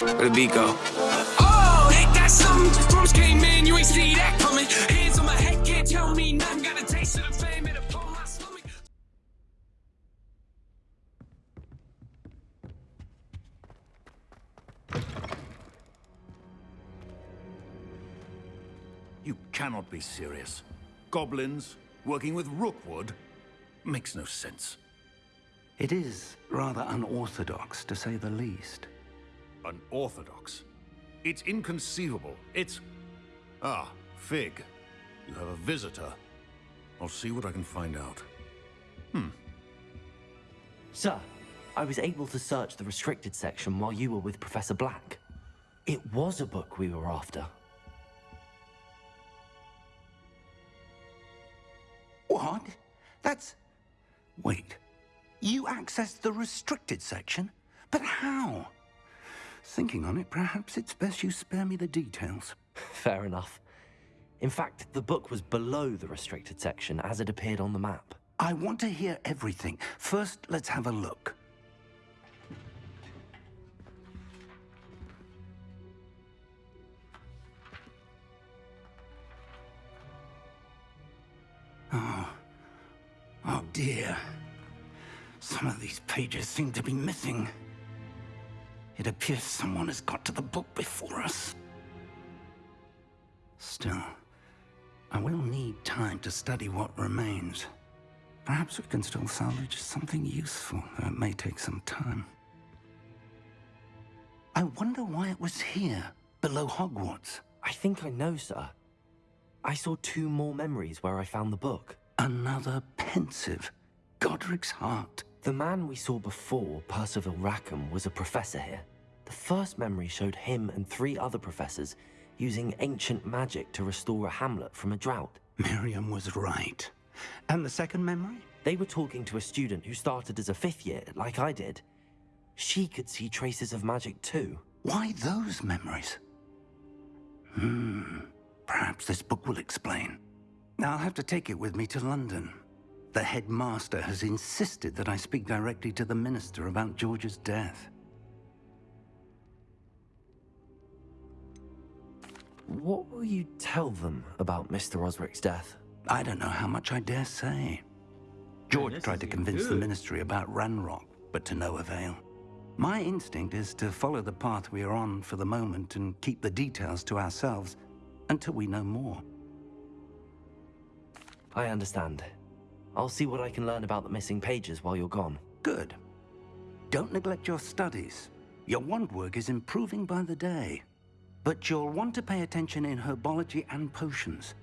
Where the beat go? Oh, ain't that something? Drums came in, you ain't see that coming. Hands on my head, can't tell me nothing. Got a taste of the fame, it upon my stomach. You cannot be serious. Goblins working with Rookwood makes no sense. It is rather unorthodox, to say the least. Unorthodox? It's inconceivable. It's... Ah, Fig. You have a visitor. I'll see what I can find out. Hmm. Sir, I was able to search the restricted section while you were with Professor Black. It was a book we were after. What? That's... Wait. You accessed the restricted section? But how? Thinking on it, perhaps it's best you spare me the details. Fair enough. In fact, the book was below the restricted section as it appeared on the map. I want to hear everything. First, let's have a look. Oh. Oh dear. Some of these pages seem to be missing. It appears someone has got to the book before us. Still, I will need time to study what remains. Perhaps we can still salvage something useful, though it may take some time. I wonder why it was here, below Hogwarts. I think I know, sir. I saw two more memories where I found the book. Another Pensieve. Godric's heart. The man we saw before, Percival Rackham, was a professor here. The first memory showed him and three other professors using ancient magic to restore a hamlet from a drought. Miriam was right. And the second memory? They were talking to a student who started as a fifth year, like I did. She could see traces of magic too. Why those memories? Hmm. Perhaps this book will explain. I'll have to take it with me to London. The headmaster has insisted that I speak directly to the minister about George's death. What will you tell them about Mr. Osric's death? I don't know how much I dare say. George tried to convince the ministry about Ranrock, but to no avail. My instinct is to follow the path we are on for the moment and keep the details to ourselves until we know more. I understand. I'll see what I can learn about the missing pages while you're gone. Good. Don't neglect your studies. Your wand work is improving by the day. But you'll want to pay attention in herbology and potions.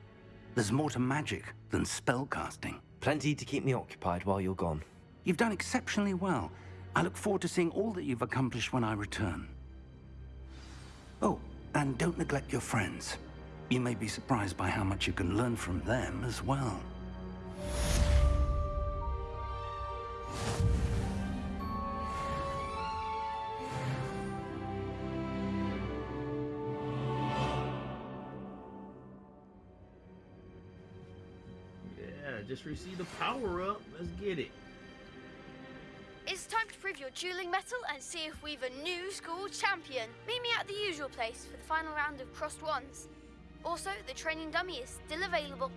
There's more to magic than spellcasting. Plenty to keep me occupied while you're gone. You've done exceptionally well. I look forward to seeing all that you've accomplished when I return. Oh, and don't neglect your friends. You may be surprised by how much you can learn from them as well. Just received a power up. Let's get it. It's time to prove your dueling mettle and see if we've a new school champion. Meet me at the usual place for the final round of crossed wands. Also, the training dummy is still available.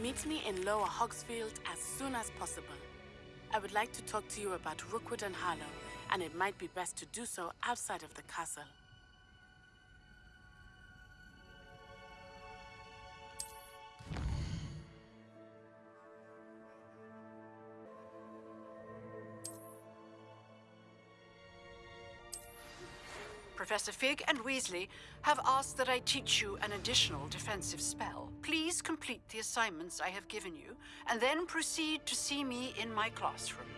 Meet me in Lower Hogsfield as soon as possible. I would like to talk to you about Rookwood and Harlow, and it might be best to do so outside of the castle. Professor Fig and Weasley have asked that I teach you an additional defensive spell. Please complete the assignments I have given you, and then proceed to see me in my classroom.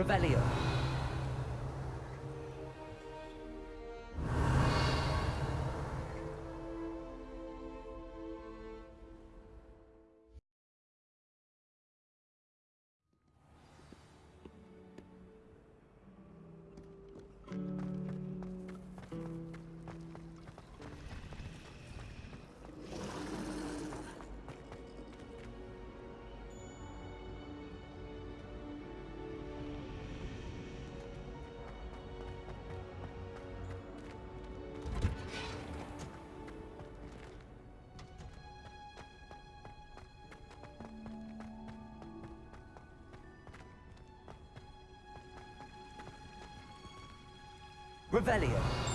Revelio. Revelio.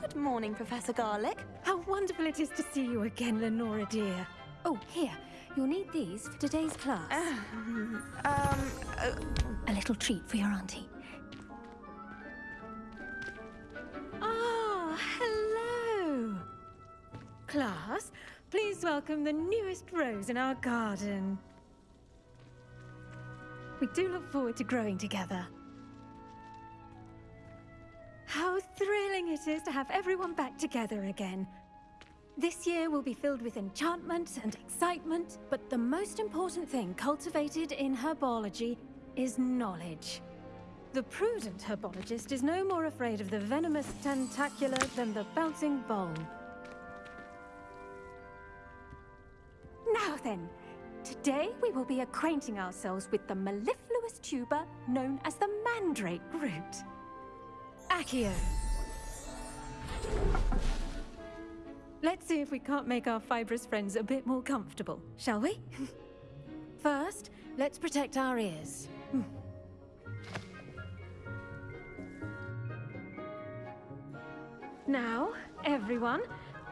Good morning, Professor Garlick. How wonderful it is to see you again, Lenora dear. Oh, here. You'll need these for today's class. Um, uh, A little treat for your auntie. Ah, hello. Class, please welcome the newest rose in our garden. We do look forward to growing together. How thrilling it is to have everyone back together again. This year will be filled with enchantment and excitement, but the most important thing cultivated in herbology is knowledge. The prudent herbologist is no more afraid of the venomous Tentacula than the bouncing bulb. Now then, today we will be acquainting ourselves with the mellifluous tuber known as the mandrake root. Accio. Let's see if we can't make our fibrous friends a bit more comfortable, shall we? First, let's protect our ears. Hmm. Now, everyone,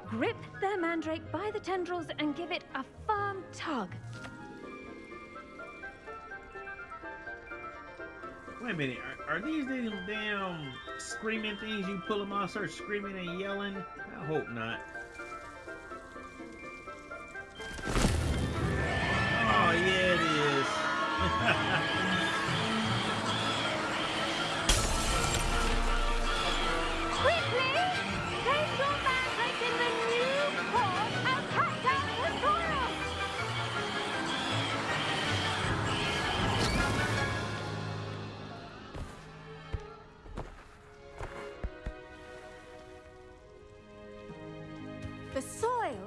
grip their mandrake by the tendrils and give it a firm tug. Wait a minute, are, are these these damn screaming things you pull them off, start screaming and yelling? I hope not.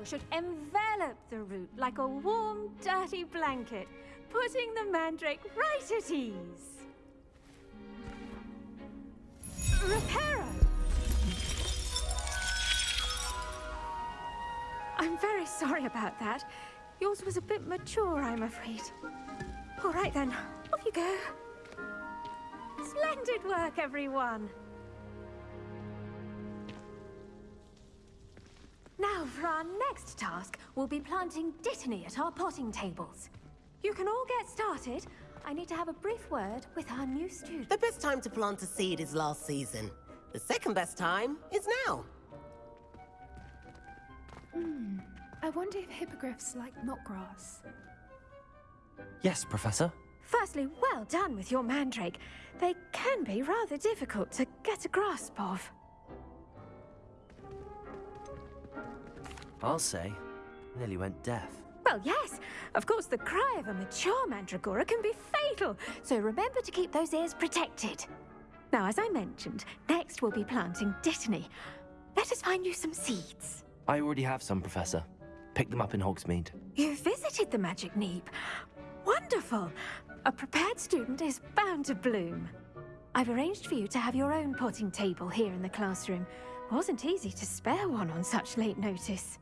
Should envelop the root like a warm, dirty blanket, putting the mandrake right at ease. Reparo! I'm very sorry about that. Yours was a bit mature, I'm afraid. All right then, off you go. Splendid work, everyone. Now, for our next task, we'll be planting Dittany at our potting tables. You can all get started. I need to have a brief word with our new student. The best time to plant a seed is last season. The second best time is now. Hmm. I wonder if hippogriffs like knotgrass. Yes, Professor. Firstly, well done with your mandrake. They can be rather difficult to get a grasp of. I'll say. Nearly went deaf. Well, yes. Of course, the cry of a mature mandragora can be fatal, so remember to keep those ears protected. Now, as I mentioned, next we'll be planting Dittany. Let us find you some seeds. I already have some, Professor. Picked them up in Hogsmeade. You visited the Magic Neep. Wonderful! A prepared student is bound to bloom. I've arranged for you to have your own potting table here in the classroom. Wasn't easy to spare one on such late notice.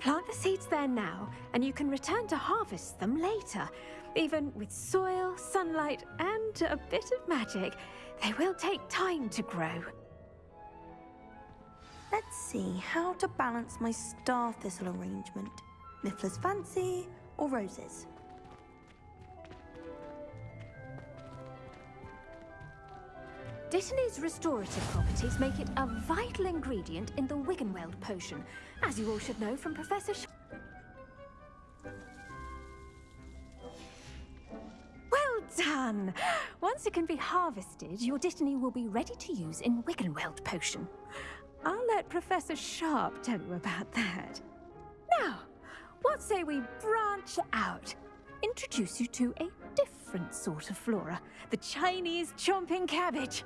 Plant the seeds there now, and you can return to harvest them later. Even with soil, sunlight, and a bit of magic, they will take time to grow. Let's see how to balance my star thistle arrangement. Niffler's fancy or roses? Dittany's restorative properties make it a vital ingredient in the Wiggenweld potion, as you all should know from Professor Sh Well done! Once it can be harvested, your Dittany will be ready to use in Wiggenweld potion. I'll let Professor Sharp tell you about that. Now, what say we branch out? introduce you to a different sort of flora the Chinese chomping cabbage.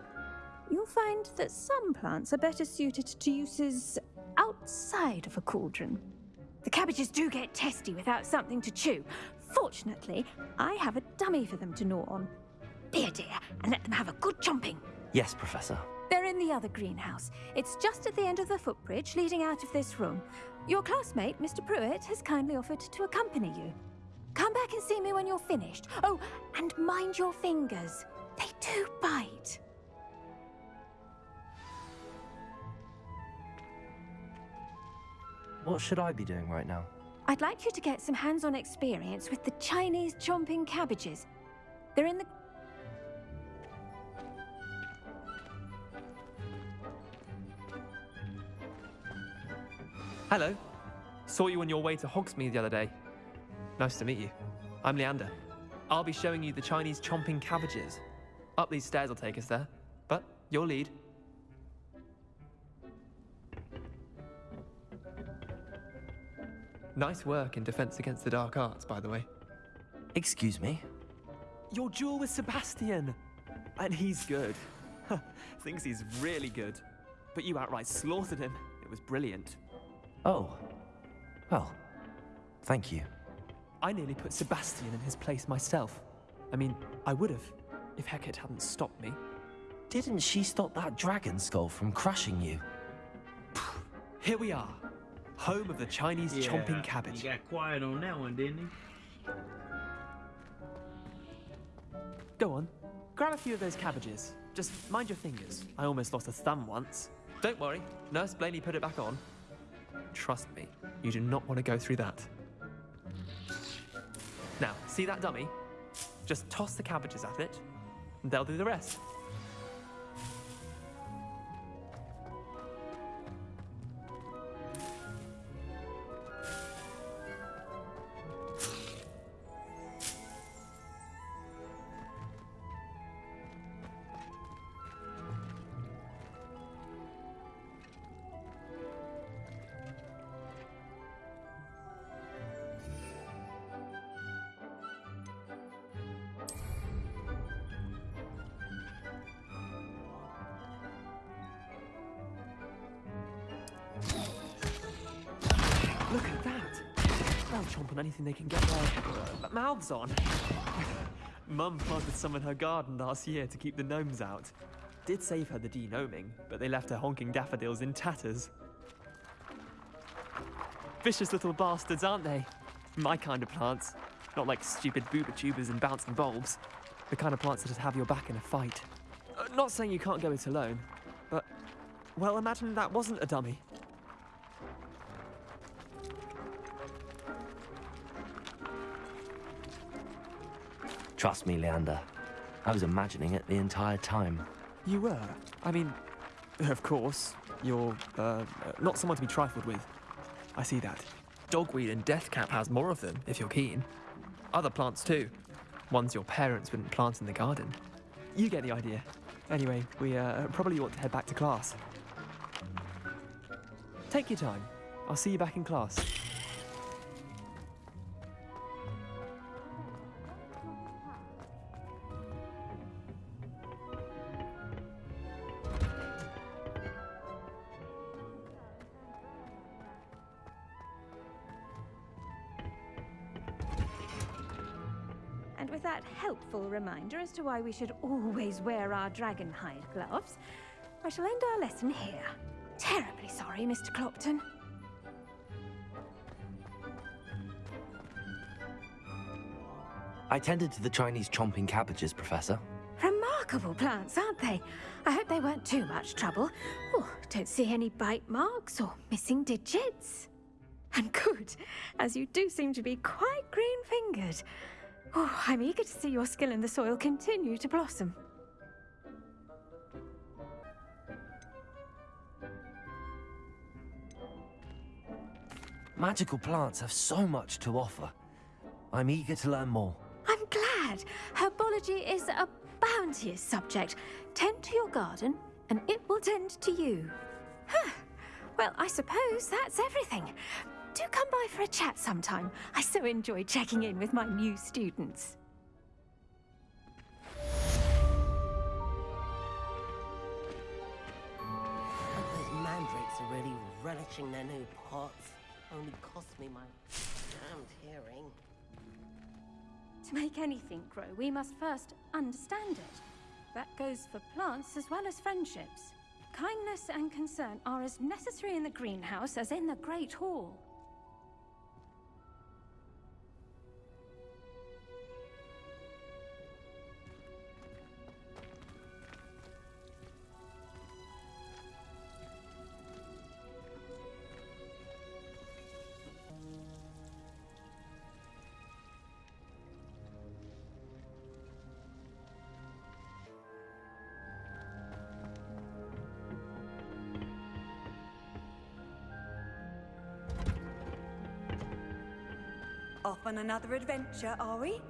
You'll find that some plants are better suited to uses outside of a cauldron. The cabbages do get testy without something to chew. Fortunately, I have a dummy for them to gnaw on. Be a dear and let them have a good chomping. Yes, Professor. They're in the other greenhouse. It's just at the end of the footbridge leading out of this room. Your classmate, Mr. Prewett, has kindly offered to accompany you. Come back and see me when you're finished. Oh, and mind your fingers. They do bite. What should I be doing right now? I'd like you to get some hands-on experience with the Chinese chomping cabbages. They're in the... Hello. Saw you on your way to Hogsmeade the other day. Nice to meet you. I'm Leander. I'll be showing you the Chinese chomping cabbages. Up these stairs will take us there. But your lead. Nice work in Defense Against the Dark Arts, by the way. Excuse me? Your duel with Sebastian! And he's good. Thinks he's really good. But you outright slaughtered him. It was brilliant. Oh. Well, thank you. I nearly put Sebastian in his place myself. I mean, I would have, if Hecat hadn't stopped me. Didn't she stop that dragon skull from crushing you? Here we are. Home of the Chinese Yeah, chomping cabbage. He got quiet on that one, didn't he? Go on. Grab a few of those cabbages. Just mind your fingers. I almost lost a thumb once. Don't worry. Nurse Blainey put it back on. Trust me, you do not want to go through that. Now, see that dummy? Just toss the cabbages at it, and they'll do the rest. Chomp on anything they can get their uh, mouths on. Mum planted some in her garden last year to keep the gnomes out. Did save her the degnoming, but they left her honking daffodils in tatters. Vicious little bastards, aren't they? My kind of plants. Not like stupid Bubotubers and bouncing bulbs. The kind of plants that just have your back in a fight. Uh, not saying you can't go it alone, but, well, imagine that wasn't a dummy. Trust me, Leander. I was imagining it the entire time. You were? I mean, of course, you're uh, not someone to be trifled with. I see that. Dogweed and Deathcap has more of them, if you're keen. Other plants too. Ones your parents wouldn't plant in the garden. You get the idea. Anyway, we uh, probably ought to head back to class. Take your time. I'll see you back in class. With that helpful reminder as to why we should always wear our dragon hide gloves, I shall end our lesson here. Terribly sorry, Mr. Clopton. I tended to the Chinese chomping cabbages, Professor. Remarkable plants, aren't they? I hope they weren't too much trouble. Oh, don't see any bite marks or missing digits. And good, as you do seem to be quite green-fingered. Oh, I'm eager to see your skill in the soil continue to blossom. Magical plants have so much to offer. I'm eager to learn more. I'm glad. Herbology is a bounteous subject. Tend to your garden, and it will tend to you. Huh. Well, I suppose that's everything. Do come by for a chat sometime. I so enjoy checking in with my new students. Those mandrakes are really relishing their new pots. Only cost me my damned hearing. To make anything grow, we must first understand it. That goes for plants as well as friendships. Kindness and concern are as necessary in the greenhouse as in the Great Hall. Off on another adventure, are we?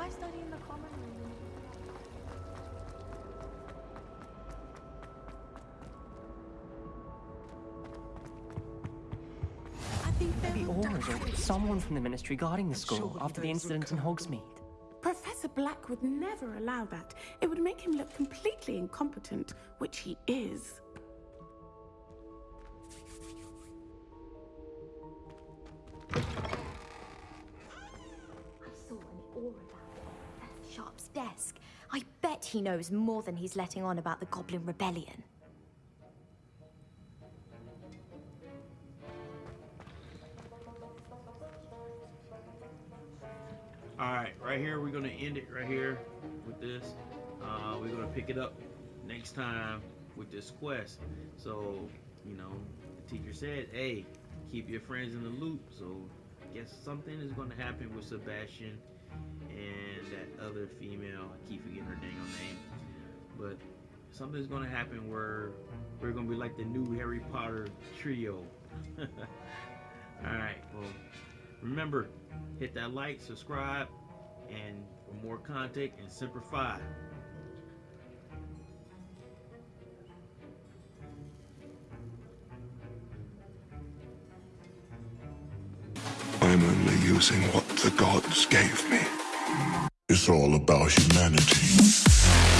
Why study in the common room? Maybe Aurors or someone from the Ministry guarding the school after the incident in Hogsmeade. Professor Black would never allow that. It would make him look completely incompetent, which he is. He knows more than he's letting on about the Goblin Rebellion. All right, right here, we're gonna end it right here with this. Uh, we're gonna pick it up next time with this quest. So, you know, the teacher said, hey, keep your friends in the loop. So, I guess something is gonna happen with Sebastian and that other female. I keep forgetting her name. Something's gonna happen where we're gonna be like the new Harry Potter trio. Alright, well, remember, hit that like, subscribe, and for more content and Semper Fi. I'm only using what the gods gave me. It's all about humanity.